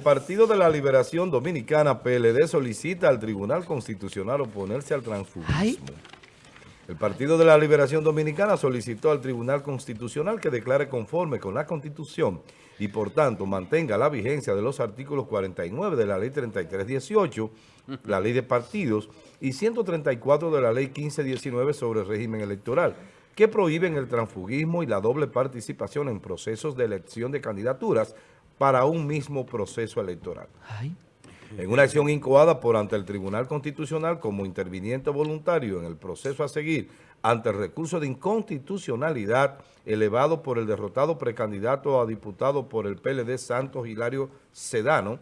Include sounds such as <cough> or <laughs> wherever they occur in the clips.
el Partido de la Liberación Dominicana, PLD, solicita al Tribunal Constitucional oponerse al transfugismo. El Partido de la Liberación Dominicana solicitó al Tribunal Constitucional que declare conforme con la Constitución y por tanto mantenga la vigencia de los artículos 49 de la Ley 3318, la Ley de Partidos y 134 de la Ley 1519 sobre el régimen electoral, que prohíben el transfugismo y la doble participación en procesos de elección de candidaturas para un mismo proceso electoral. En una acción incoada por ante el Tribunal Constitucional como interviniente voluntario en el proceso a seguir ante el recurso de inconstitucionalidad elevado por el derrotado precandidato a diputado por el PLD Santos Hilario Sedano,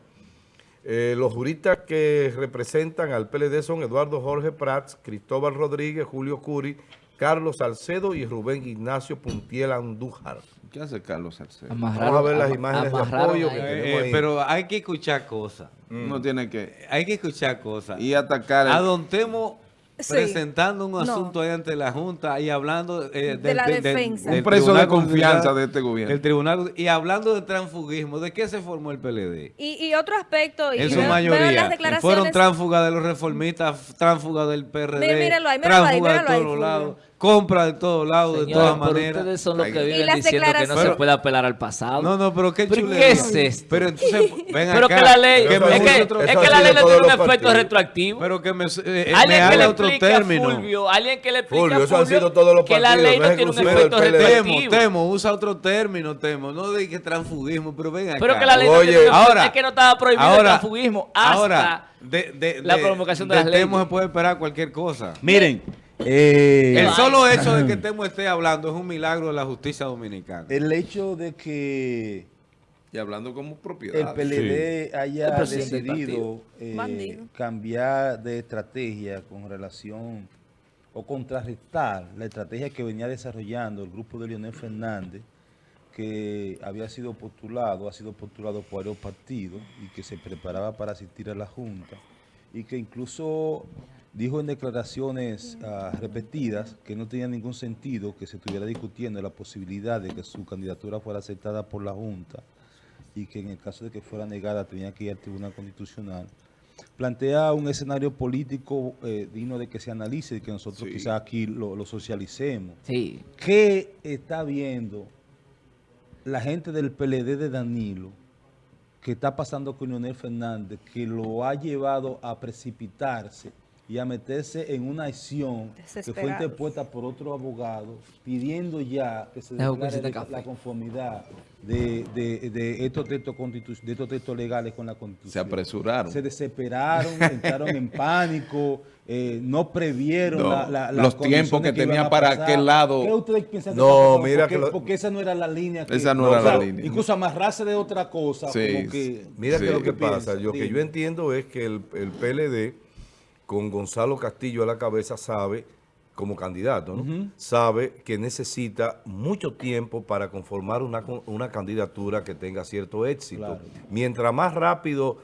eh, los juristas que representan al PLD son Eduardo Jorge Prats, Cristóbal Rodríguez, Julio Curi, Carlos Salcedo y Rubén Ignacio Puntiel Andújar. ¿Qué hace Carlos Salcedo? Vamos a ver las imágenes de apoyo que Eh, eh, ahí. pero hay que escuchar cosas. No tiene que... Hay que escuchar cosas. Y atacar... el- A don Temo Sí. presentando un No. asunto ahí ante la Junta y hablando eh, De la defensa. Un preso de confianza de este gobierno. El tribunal, y hablando de transfugismo, ¿de qué se formó el PLD? Y, y otro aspecto, y En su veo- veo mayoría. las declaraciones, Fueron tránsfugas de los reformistas, tránsfugas del PRD, ahí, míralo ahí, de míralo ahí, todos lados, compra de todos lados, de todas pero maneras. ustedes son los que Y viven las diciendo que no se declaraciones- puede apelar al pasado. No, no, pero qué ¿Pero chulería. qué es esto? Pero entonces, <laughs> ven Pero acá, que la ley, que Eso me es que, es eso que la ley no tiene un efecto partidos. retroactivo. Pero que me, eh, eh, alguien me que le haga otro explique término. a Fulvio, alguien que le explique Fulvio, a eso han Fulvio sido todos los que la partidos, ley no tiene un efecto PLD. Temo, retroactivo. Temo, usa otro término, Temo. No de que transfugismo, pero ven acá. Pero que la ley no Oye, tiene ahora- es que no estaba prohibido el ahora, transfugismo hasta ahora, de, de- la promulgación de de las Temo leyes. se puede esperar cualquier cosa. Miren, eh, El solo <laughs> hecho de que Temo esté hablando es un milagro de la justicia dominicana. el hecho de que Y hablando como el propiedad. PLD haya El presidente del decidido eh, cambiar de estrategia con relación o contrarrestar la estrategia que venía desarrollando el grupo de Leonel Fernández, que había sido postulado, ha sido postulado por varios partidos y que se preparaba para asistir a la Junta y que incluso dijo en declaraciones ah, repetidas que no tenía ningún sentido que se estuviera discutiendo la posibilidad de que su candidatura fuera aceptada por la Junta y que en el caso de que fuera negada tenía que ir al Tribunal Constitucional. Plantea un escenario político eh, digno de que se analice y que nosotros Sí. quizás aquí lo, lo socialicemos. Sí. ¿Qué está viendo la gente del PLD de Danilo que está pasando con Leonel Fernández, que lo ha llevado a precipitarse y a meterse en una acción que fue interpuesta por otro abogado, pidiendo ya que se que declare la- conformidad de, de- de estos textos de estos textos legales con la Constitución. Se apresuraron. Se desesperaron, <laughs> entraron en pánico, eh, no previeron No, la- la- las los tiempos que condiciones iban tenía a para aquel lado. ¿Qué ustedes piensan que No, pasando? mira porque, que lo- porque esa no era la línea. Que, Esa no era la línea. Incluso amarrarse de otra cosa, Sí, como que... Mira Sí. que lo que ¿Qué pasa, piensa? yo que Dime. yo entiendo es que el, el PLD, con Gonzalo Castillo a la cabeza, sabe, como candidato, ¿no? sabe que necesita mucho tiempo para conformar una, una candidatura que tenga cierto éxito. Claro. Mientras más rápido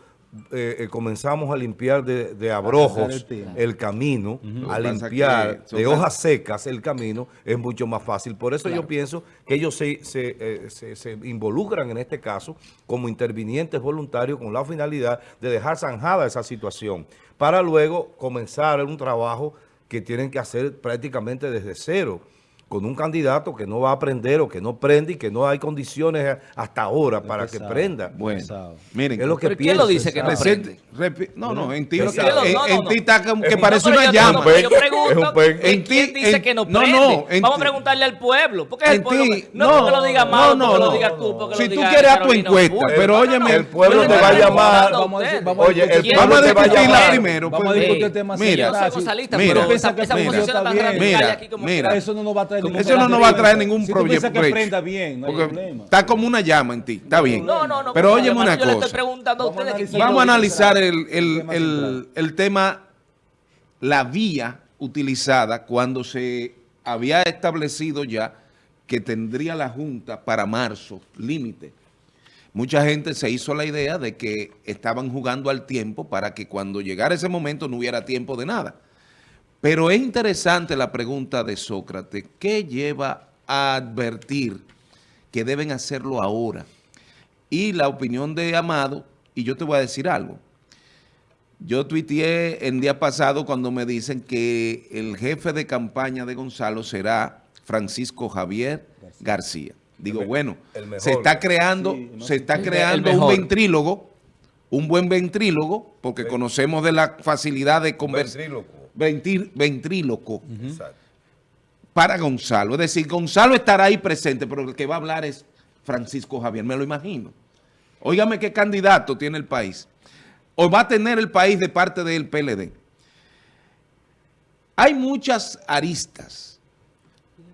eh, eh, comenzamos a limpiar de, de abrojos el camino, a limpiar de hojas secas el camino, es mucho más fácil. Por eso yo pienso que ellos se, se, eh, se- se involucran en este caso como intervinientes voluntarios con la finalidad de dejar zanjada esa situación para luego comenzar un trabajo que tienen que hacer prácticamente desde cero con un candidato que no va a aprender o que no prende y que no hay condiciones hasta ahora para que prenda. Bueno, Pesado. miren. Es lo que ¿Pero quién lo dice que no repi- no, no, en ti, Pero en, que lo- no, en no, ti no. está como que parece No, una yo- llama. no, yo Es pregunto, un pen. ¿quién En ti- dice en- que no no, prende? no, en Vamos a preguntarle al pueblo. Porque es el pueblo. que- no, porque lo diga Amado, porque lo diga tú, porque Si lo tú diga quieres a tu encuesta, pero No, no, óyeme, no. el pueblo te va a llamar. Oye, el pueblo Vamos a te va a discutirla llamar. primero. Vamos a discutir el tema Mira, Yo no soy así. socialista, Mira, pero piensa esa, que esa prende, posición está tan bien. radical Mira, aquí como mira. Eso no nos va a traer Como ningún Eso no nos va a traer ningún Si piensas que prenda bien, no hay problema. está como una llama en ti, está bien. No, no, no. Pero óyeme una Yo le estoy cosa. preguntando a Vamos a ustedes Vamos a analizar el, el- tema el- central. el tema, la vía utilizada cuando se había establecido ya que tendría la Junta para marzo, límite. Mucha gente se hizo la idea de que estaban jugando al tiempo para que cuando llegara ese momento no hubiera tiempo de nada. Pero es interesante la pregunta de Sócrates. ¿Qué lleva a advertir que deben hacerlo ahora? Y la opinión de Amado Y yo te voy a decir algo. Yo tuiteé el día pasado cuando me dicen que el jefe de campaña de Gonzalo será Francisco Javier García. Digo, bueno, el se está creando, Sí, no se está El- creando el un ventrílogo, un buen ventrílogo, porque conocemos de la facilidad de conversar. Ventríloco para Gonzalo. Es decir, Gonzalo estará ahí presente, pero el que va a hablar es Francisco Javier, me lo imagino. Óigame qué candidato tiene el país. O va a tener el país de parte del PLD. Hay muchas aristas.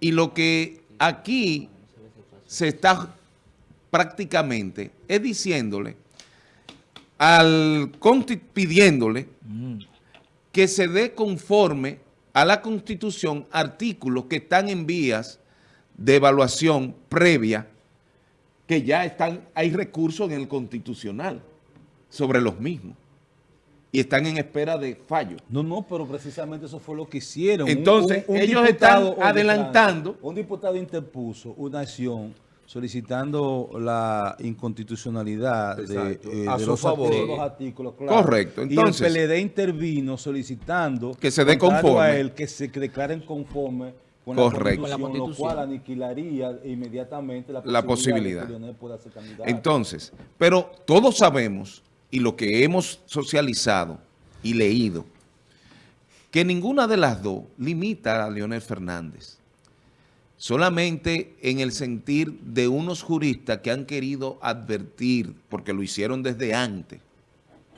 Y lo que aquí se está prácticamente es diciéndole al pidiéndole que se dé conforme a la Constitución artículos que están en vías de evaluación previa, que ya están, hay recursos en el Constitucional sobre los mismos y están en espera de fallo. No, no, pero precisamente eso fue lo que hicieron. Un- Entonces, ellos están adelantando. Un diputado interpuso una acción solicitando la inconstitucionalidad de, eh, A de su los, favor. artículos, los artículos, claro. Correcto. Entonces- y el PLD intervino solicitando Que se dé conforme. a él, que se declaren conforme con Correcto. la, Con la constitución, lo cual aniquilaría inmediatamente la, La posibilidad posibilidad. de que Leonel pueda ser candidato. Entonces, pero todos sabemos, y lo que hemos socializado y leído, que ninguna de las dos limita a Leonel Fernández. Solamente en el sentir de unos juristas que han querido advertir, porque lo hicieron desde antes,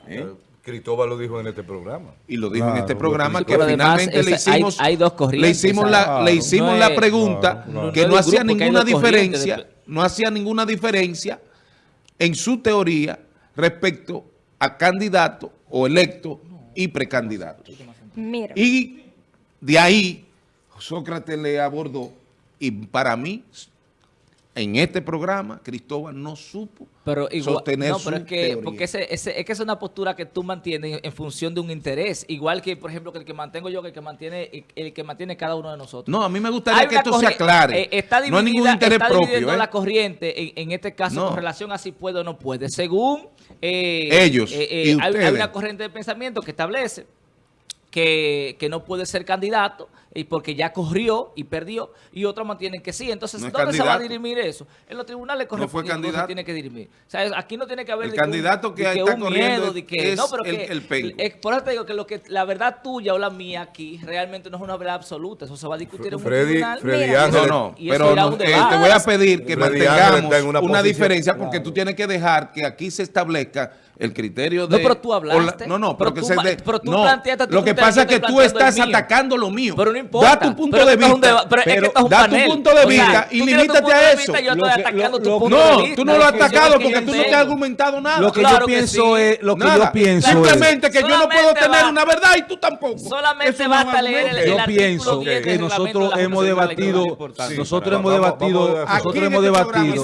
¿eh? Cristóbal lo dijo en este programa. y lo dijo en este programa, que además, finalmente le hay- hicimos, hay dos le hicimos, la, claro. le hicimos No la es- pregunta claro, que No hacía ninguna diferencia, de- no hacía ninguna diferencia en su teoría respecto a candidato o electo y precandidato. Mira, Y de ahí Sócrates le abordó y para mí, en este programa, Cristóbal no supo Pero igual, sostener no, su pero es que, teoría. porque ese, ese- es que es una postura que tú mantienes en función de un interés, igual que, por ejemplo, que el que mantengo yo, que el que mantiene, el que mantiene cada uno de nosotros. No, a mí me gustaría que esto se aclare. eh, está no hay ningún dividida- interés está propio. dividiendo ¿eh? la corriente, en, en este caso, No. con relación a si puede o no puede. Según eh, Ellos eh, eh, y hay, hay una corriente de pensamiento que establece que, que no puede ser candidato y porque ya corrió y perdió y otros mantienen que sí. Entonces, No ¿dónde se va a dirimir eso? En los tribunales correspondientes no se tiene que dirimir. O sea, aquí no tiene que haber El de que candidato que de está un corriendo miedo, de que, es no, pero el- que, el penco. eh, por eso te digo que lo que la verdad tuya o la mía aquí realmente no es una verdad absoluta. Eso se va a discutir en un Freddy- tribunal. Freddy Mira. Ángel- No, no, Y eso pero no, eh, te voy a pedir que Freddy mantengamos una, diferencia porque Claro. tú tienes que dejar que aquí se establezca el criterio de... No, pero tú hablaste. no, no, pero, Pero que tú se ma- de- pero tú no, planteaste tu lo que pasa es que tú estás atacando lo mío. Pero no importa. Da tu punto Pero de vista. deba- pero es que Pero esto es un da tu punto de O sea, vista y limítate a de eso. vista Yo estoy atacando lo- tu lo- punto de No, vista. tú no lo has atacado porque que tú no te has argumentado nada. Lo que Claro yo que pienso sí. es, lo que Nada. yo pienso es, Simplemente que yo no puedo tener una verdad y tú tampoco. Solamente basta leer el, yo pienso 10 del que nosotros de hemos debatido, nosotros hemos debatido, nosotros hemos este debatido,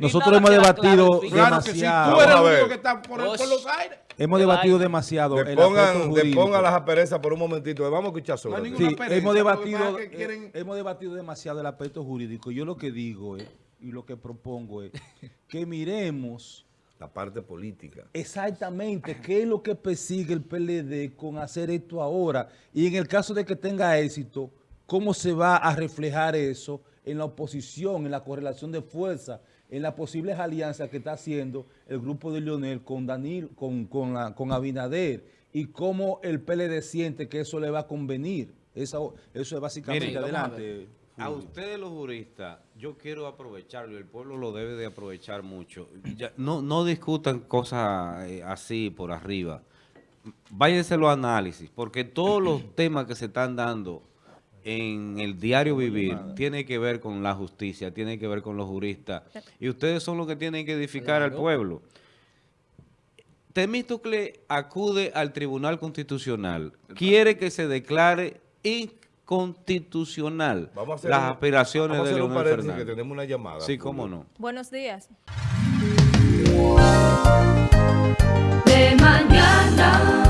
Nosotros hemos debatido claro, fin. Claro que sí, demasiado. tú eres el único que está por, por los aires. Hemos debatido demasiado. el Depongan, aspecto jurídico. depongan las asperezas por un momentito. Vamos a escuchar No hay sobre. ninguna Sí, pereza, hemos debatido, que eh, quieren- hemos debatido demasiado el aspecto jurídico. Yo lo que digo es, y lo que propongo es, <laughs> que miremos La parte política. exactamente qué es lo que persigue el PLD con hacer esto ahora. Y en el caso de que tenga éxito, cómo se va a reflejar eso en la oposición, en la correlación de fuerza, en las posibles alianzas que está haciendo el grupo de Lionel con Danil, con, con, la- con Abinader, y cómo el PLD siente que eso le va a convenir. Eso, eso es básicamente Miren, adelante. A ustedes los juristas, yo quiero aprovecharlo y el pueblo lo debe de aprovechar mucho. Ya, no, no discutan cosas eh, así por arriba. Váyanse los análisis, porque todos los <clears throat> temas que se están dando en el diario vivir tiene que ver con la justicia, tiene que ver con los juristas. Y ustedes son los que tienen que edificar al pueblo. Temístocle acude al Tribunal Constitucional, quiere que se declare inconstitucional Vamos a hacer las un- aspiraciones vamos a de hacer Leonel Fernández. que tenemos una llamada. Sí, cómo no. buenos días. de mañana.